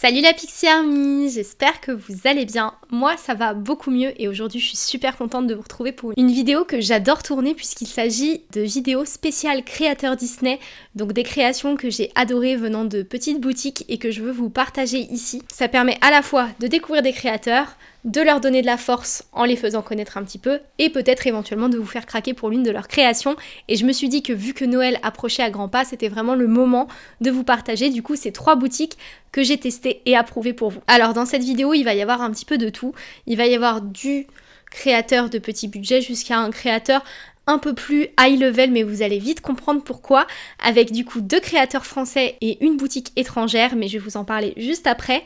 Salut la Pixie Army, j'espère que vous allez bien. Moi ça va beaucoup mieux et aujourd'hui je suis super contente de vous retrouver pour une vidéo que j'adore tourner puisqu'il s'agit de vidéos spéciales créateurs Disney, donc des créations que j'ai adorées venant de petites boutiques et que je veux vous partager ici. Ça permet à la fois de découvrir des créateurs, de leur donner de la force en les faisant connaître un petit peu et peut-être éventuellement de vous faire craquer pour l'une de leurs créations. Et je me suis dit que vu que Noël approchait à grands pas, c'était vraiment le moment de vous partager du coup ces trois boutiques que j'ai testées et approuvées pour vous. Alors dans cette vidéo, il va y avoir un petit peu de tout. Il va y avoir du créateur de petit budget jusqu'à un créateur un peu plus high level mais vous allez vite comprendre pourquoi avec du coup deux créateurs français et une boutique étrangère mais je vais vous en parler juste après.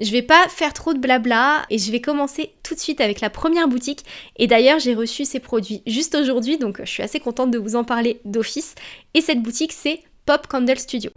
Je vais pas faire trop de blabla et je vais commencer tout de suite avec la première boutique. Et d'ailleurs, j'ai reçu ces produits juste aujourd'hui, donc je suis assez contente de vous en parler d'office. Et cette boutique, c'est Pop Candle Studio.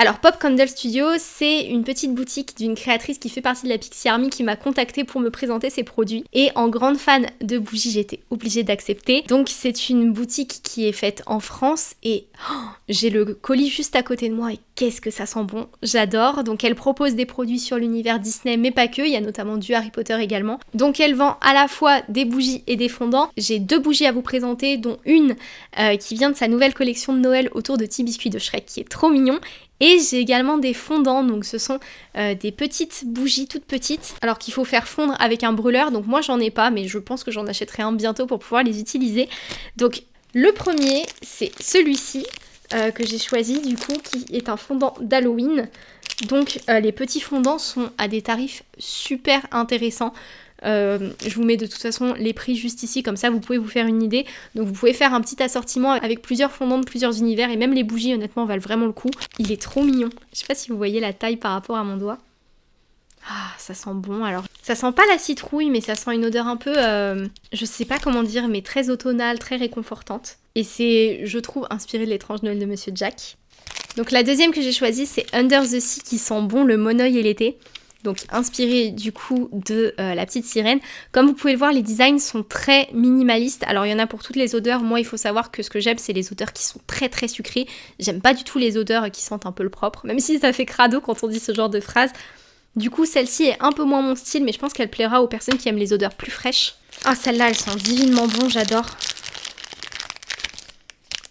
Alors Pop Candle Studio, c'est une petite boutique d'une créatrice qui fait partie de la Pixie Army qui m'a contactée pour me présenter ses produits. Et en grande fan de bougies, j'étais obligée d'accepter. Donc c'est une boutique qui est faite en France et oh, j'ai le colis juste à côté de moi et qu'est-ce que ça sent bon, j'adore. Donc elle propose des produits sur l'univers Disney mais pas que, il y a notamment du Harry Potter également. Donc elle vend à la fois des bougies et des fondants. J'ai deux bougies à vous présenter dont une euh, qui vient de sa nouvelle collection de Noël autour de petits biscuits de Shrek qui est trop mignon et j'ai également des fondants, donc ce sont euh, des petites bougies toutes petites, alors qu'il faut faire fondre avec un brûleur, donc moi j'en ai pas, mais je pense que j'en achèterai un bientôt pour pouvoir les utiliser. Donc le premier, c'est celui-ci, euh, que j'ai choisi du coup, qui est un fondant d'Halloween. Donc euh, les petits fondants sont à des tarifs super intéressants. Euh, je vous mets de toute façon les prix juste ici, comme ça vous pouvez vous faire une idée. Donc vous pouvez faire un petit assortiment avec plusieurs fondants de plusieurs univers et même les bougies honnêtement valent vraiment le coup. Il est trop mignon. Je sais pas si vous voyez la taille par rapport à mon doigt. Ah, ça sent bon. Alors, ça sent pas la citrouille, mais ça sent une odeur un peu, euh, je sais pas comment dire, mais très automnale, très réconfortante. Et c'est, je trouve, inspiré de l'étrange Noël de Monsieur Jack. Donc la deuxième que j'ai choisie, c'est Under the Sea qui sent bon le monoeil et l'été donc inspiré du coup de euh, la petite sirène. Comme vous pouvez le voir, les designs sont très minimalistes. Alors il y en a pour toutes les odeurs. Moi, il faut savoir que ce que j'aime, c'est les odeurs qui sont très très sucrées. J'aime pas du tout les odeurs qui sentent un peu le propre, même si ça fait crado quand on dit ce genre de phrase. Du coup, celle-ci est un peu moins mon style, mais je pense qu'elle plaira aux personnes qui aiment les odeurs plus fraîches. Ah, celle-là, elle sent divinement bon, j'adore.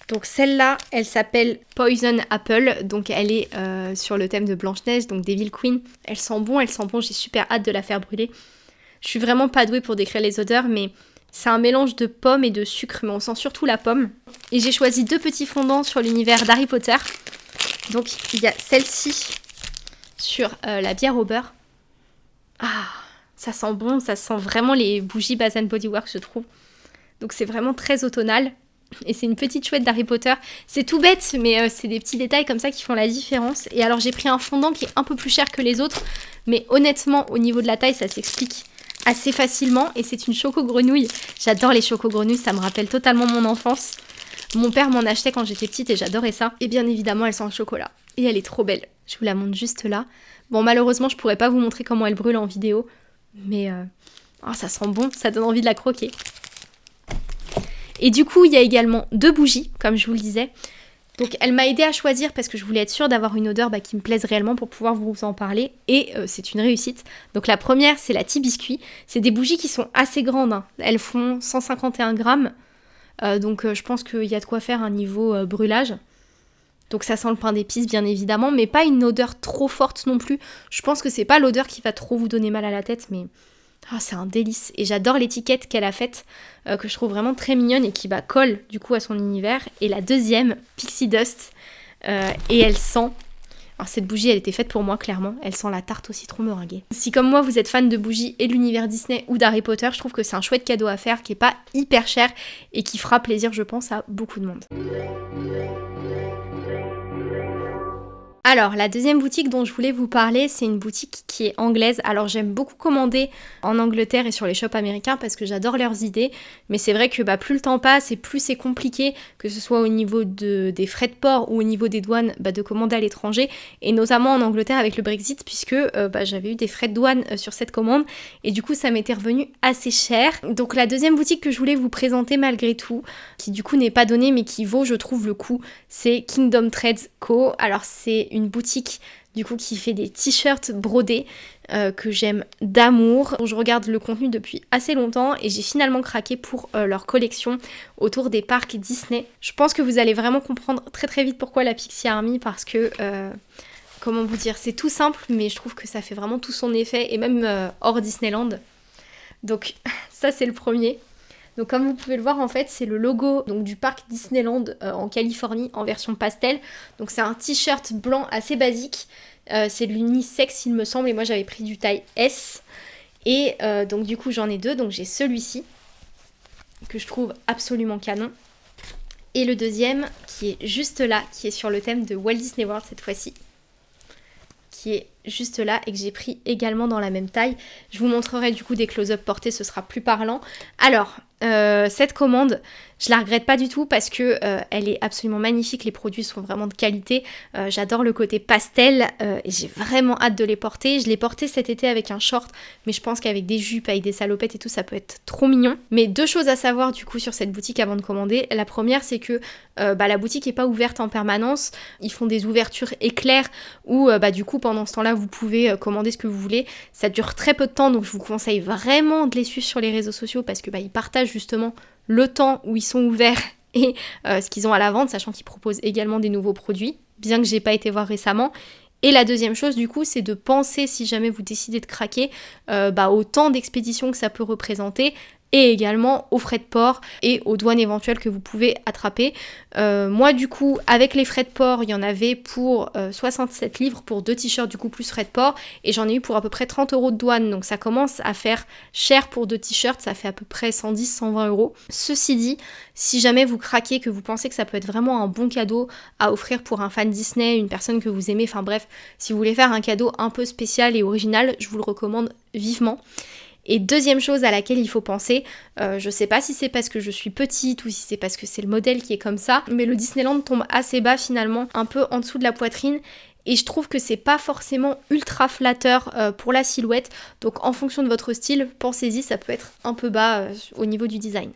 Donc celle-là, elle s'appelle Poison Apple, donc elle est euh, sur le thème de Blanche-Neige, donc Devil Queen. Elle sent bon, elle sent bon, j'ai super hâte de la faire brûler. Je suis vraiment pas douée pour décrire les odeurs, mais c'est un mélange de pommes et de sucre, mais on sent surtout la pomme. Et j'ai choisi deux petits fondants sur l'univers d'Harry Potter. Donc il y a celle-ci sur euh, la bière au beurre. Ah, ça sent bon, ça sent vraiment les bougies Bath Body Works, je trouve. Donc c'est vraiment très automnal. Et c'est une petite chouette d'Harry Potter. C'est tout bête, mais euh, c'est des petits détails comme ça qui font la différence. Et alors j'ai pris un fondant qui est un peu plus cher que les autres, mais honnêtement, au niveau de la taille, ça s'explique assez facilement. Et c'est une choco grenouille. J'adore les choco grenouilles, ça me rappelle totalement mon enfance. Mon père m'en achetait quand j'étais petite et j'adorais ça. Et bien évidemment, elle sent le chocolat. Et elle est trop belle. Je vous la montre juste là. Bon, malheureusement, je pourrais pas vous montrer comment elle brûle en vidéo. Mais euh, oh, ça sent bon, ça donne envie de la croquer. Et du coup, il y a également deux bougies, comme je vous le disais. Donc elle m'a aidé à choisir parce que je voulais être sûre d'avoir une odeur bah, qui me plaise réellement pour pouvoir vous en parler. Et euh, c'est une réussite. Donc la première, c'est la tea biscuit. C'est des bougies qui sont assez grandes. Hein. Elles font 151 grammes. Euh, donc euh, je pense qu'il y a de quoi faire un niveau brûlage. Donc ça sent le pain d'épices bien évidemment, mais pas une odeur trop forte non plus. Je pense que c'est pas l'odeur qui va trop vous donner mal à la tête, mais ah, c'est un délice. Et j'adore l'étiquette qu'elle a faite, euh, que je trouve vraiment très mignonne et qui bah, colle du coup à son univers. Et la deuxième, Pixie Dust. Euh, et elle sent. Alors cette bougie, elle était faite pour moi, clairement. Elle sent la tarte au citron meringuée. Si comme moi, vous êtes fan de bougies et de l'univers Disney ou d'Harry Potter, je trouve que c'est un chouette cadeau à faire qui est pas hyper cher et qui fera plaisir, je pense, à beaucoup de monde. Alors, la deuxième boutique dont je voulais vous parler, c'est une boutique qui est anglaise. Alors, j'aime beaucoup commander en Angleterre et sur les shops américains parce que j'adore leurs idées. Mais c'est vrai que bah, plus le temps passe et plus c'est compliqué, que ce soit au niveau de, des frais de port ou au niveau des douanes, bah, de commander à l'étranger. Et notamment en Angleterre avec le Brexit, puisque euh, bah, j'avais eu des frais de douane euh, sur cette commande. Et du coup, ça m'était revenu assez cher. Donc, la deuxième boutique que je voulais vous présenter malgré tout, qui du coup n'est pas donnée mais qui vaut, je trouve, le coup, c'est Kingdom Trades Co. Alors, c'est une boutique du coup qui fait des t-shirts brodés euh, que j'aime d'amour. Je regarde le contenu depuis assez longtemps et j'ai finalement craqué pour euh, leur collection autour des parcs Disney. Je pense que vous allez vraiment comprendre très très vite pourquoi la Pixie Army parce que euh, comment vous dire, c'est tout simple mais je trouve que ça fait vraiment tout son effet et même hors Disneyland. Donc ça c'est le premier. Donc comme vous pouvez le voir en fait c'est le logo donc, du parc Disneyland euh, en Californie en version pastel. Donc c'est un t-shirt blanc assez basique. Euh, c'est de l'unisex il me semble et moi j'avais pris du taille S. Et euh, donc du coup j'en ai deux. Donc j'ai celui-ci que je trouve absolument canon. Et le deuxième qui est juste là, qui est sur le thème de Walt Disney World cette fois-ci qui est juste là et que j'ai pris également dans la même taille. Je vous montrerai du coup des close-up portés, ce sera plus parlant. Alors, euh, cette commande, je la regrette pas du tout parce que euh, elle est absolument magnifique, les produits sont vraiment de qualité. Euh, j'adore le côté pastel et j'ai vraiment hâte de les porter. Je l'ai porté cet été avec un short, mais je pense qu'avec des jupes, avec des salopettes et tout, ça peut être trop mignon. Mais deux choses à savoir du coup sur cette boutique avant de commander. La première, c'est que bah, la boutique est pas ouverte en permanence. Ils font des ouvertures éclairs où bah, du coup pendant ce temps-là vous pouvez commander ce que vous voulez. Ça dure très peu de temps, donc je vous conseille vraiment de les suivre sur les réseaux sociaux parce que bah, ils partagent justement le temps où ils sont ouverts et euh, ce qu'ils ont à la vente, sachant qu'ils proposent également des nouveaux produits, bien que j'ai pas été voir récemment. Et la deuxième chose, du coup, c'est de penser, si jamais vous décidez de craquer, euh, bah, au temps d'expédition que ça peut représenter, et également aux frais de port et aux douanes éventuelles que vous pouvez attraper. Euh, moi du coup avec les frais de port il y en avait pour 67 euh, livres pour deux t-shirts du coup plus frais de port et j'en ai eu pour à peu près 30 euros de douane donc ça commence à faire cher pour deux t-shirts ça fait à peu près 110-120 euros. Ceci dit si jamais vous craquez que vous pensez que ça peut être vraiment un bon cadeau à offrir pour un fan Disney, une personne que vous aimez, enfin bref si vous voulez faire un cadeau un peu spécial et original je vous le recommande vivement. Et deuxième chose à laquelle il faut penser, euh, je sais pas si c'est parce que je suis petite ou si c'est parce que c'est le modèle qui est comme ça, mais le Disneyland tombe assez bas finalement, un peu en dessous de la poitrine. Et je trouve que c'est pas forcément ultra flatteur euh, pour la silhouette. Donc en fonction de votre style, pensez-y, ça peut être un peu bas euh, au niveau du design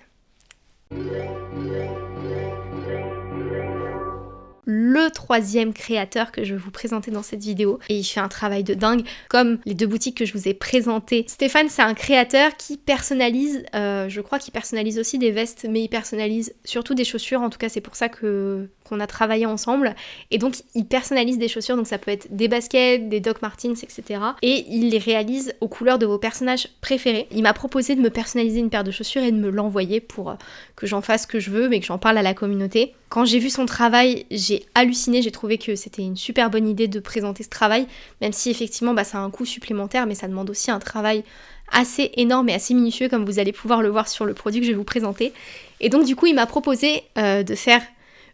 le troisième créateur que je vais vous présenter dans cette vidéo et il fait un travail de dingue comme les deux boutiques que je vous ai présentées. Stéphane c'est un créateur qui personnalise, euh, je crois qu'il personnalise aussi des vestes mais il personnalise surtout des chaussures en tout cas c'est pour ça que qu'on a travaillé ensemble et donc il personnalise des chaussures donc ça peut être des baskets, des Doc Martens etc et il les réalise aux couleurs de vos personnages préférés. Il m'a proposé de me personnaliser une paire de chaussures et de me l'envoyer pour euh, que j'en fasse ce que je veux mais que j'en parle à la communauté. Quand j'ai vu son travail, j'ai halluciné, j'ai trouvé que c'était une super bonne idée de présenter ce travail, même si effectivement bah, ça a un coût supplémentaire, mais ça demande aussi un travail assez énorme et assez minutieux, comme vous allez pouvoir le voir sur le produit que je vais vous présenter. Et donc du coup, il m'a proposé euh, de faire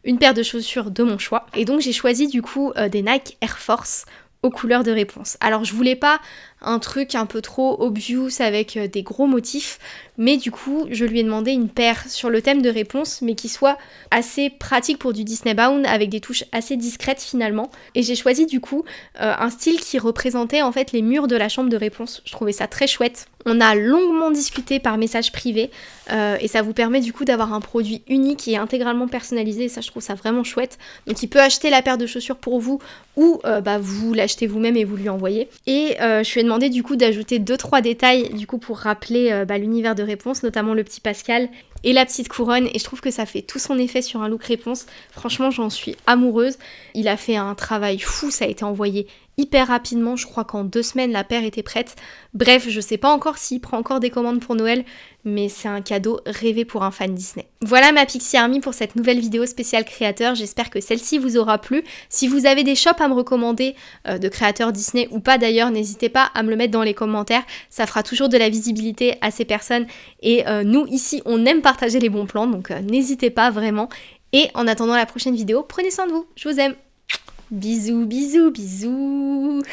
une paire de chaussures de mon choix. Et donc j'ai choisi du coup euh, des Nike Air Force aux couleurs de réponse. Alors je voulais pas un truc un peu trop obvious avec euh, des gros motifs, mais du coup je lui ai demandé une paire sur le thème de réponse, mais qui soit assez pratique pour du Disney Bound avec des touches assez discrètes finalement. Et j'ai choisi du coup euh, un style qui représentait en fait les murs de la chambre de réponse. Je trouvais ça très chouette. On a longuement discuté par message privé euh, et ça vous permet du coup d'avoir un produit unique et intégralement personnalisé et ça je trouve ça vraiment chouette. Donc il peut acheter la paire de chaussures pour vous ou bah, vous l'achetez vous-même et vous lui envoyez. Et je ai demandé du coup d'ajouter 2-3 détails du coup pour rappeler bah, l'univers de réponse, notamment le petit Pascal et la petite couronne et je trouve que ça fait tout son effet sur un look réponse. Franchement, j'en suis amoureuse. Il a fait un travail fou, ça a été envoyé hyper rapidement. Je crois qu'en deux semaines, la paire était prête. Bref, je sais pas encore s'il prend encore des commandes pour Noël, mais c'est un cadeau rêvé pour un fan Disney. Voilà ma Pixie Army pour cette nouvelle vidéo spéciale créateur. J'espère que celle-ci vous aura plu. Si vous avez des shops à me recommander euh, de créateurs Disney ou pas d'ailleurs, n'hésitez pas à me le mettre dans les commentaires. Ça fera toujours de la visibilité à ces personnes. Et euh, nous, ici, on aime partager les bons plans, donc euh, n'hésitez pas vraiment. Et en attendant la prochaine vidéo, prenez soin de vous. Je vous aime. Bisous, bisous, bisous.